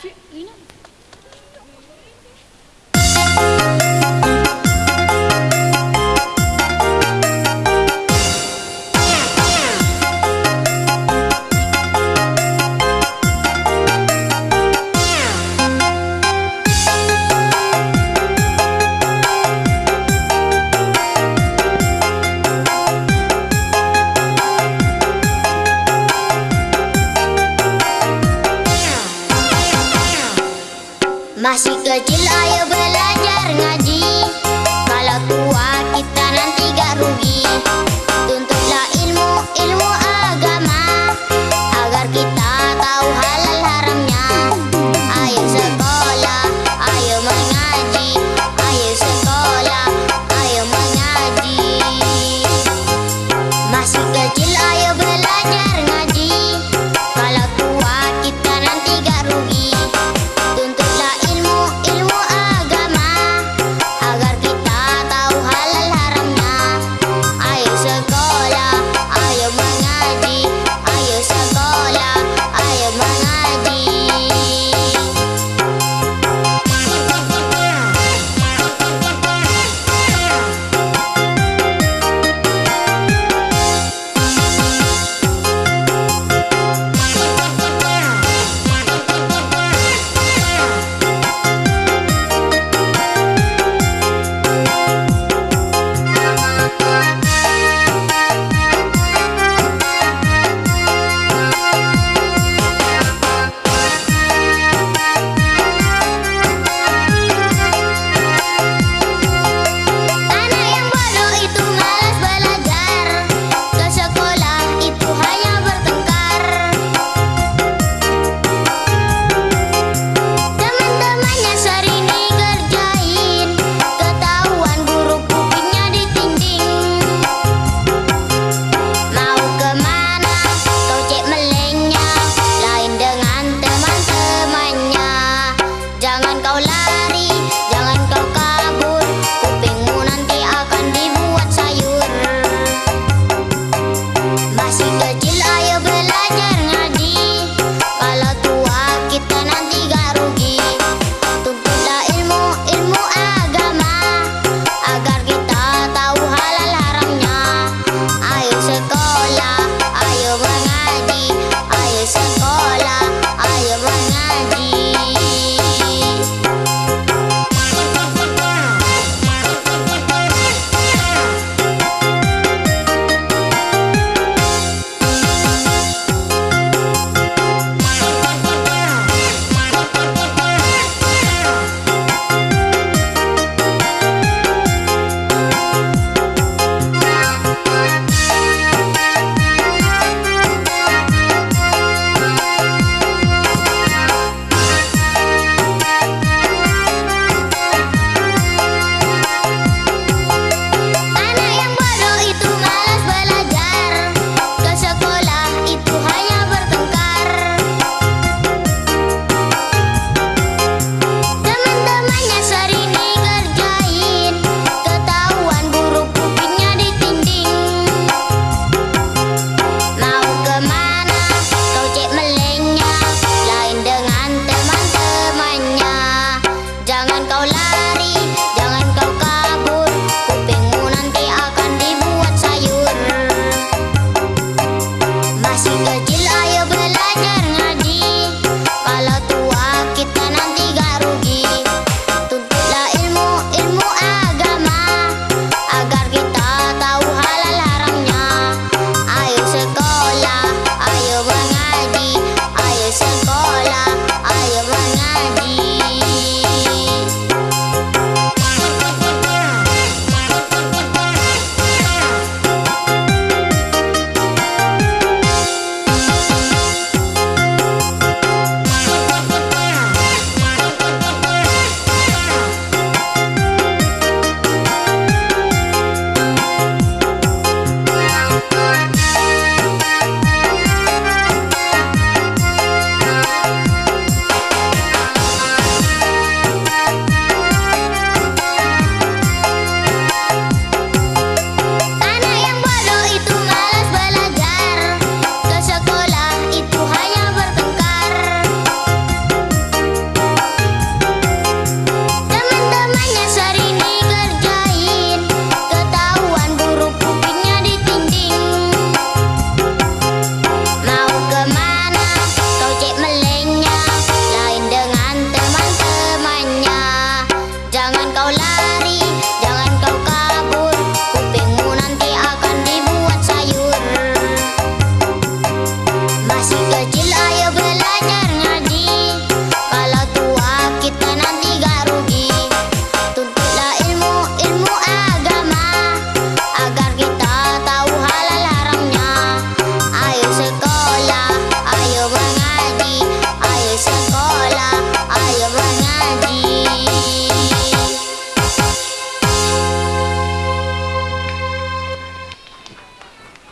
去，你呢？Kecil ayo belajar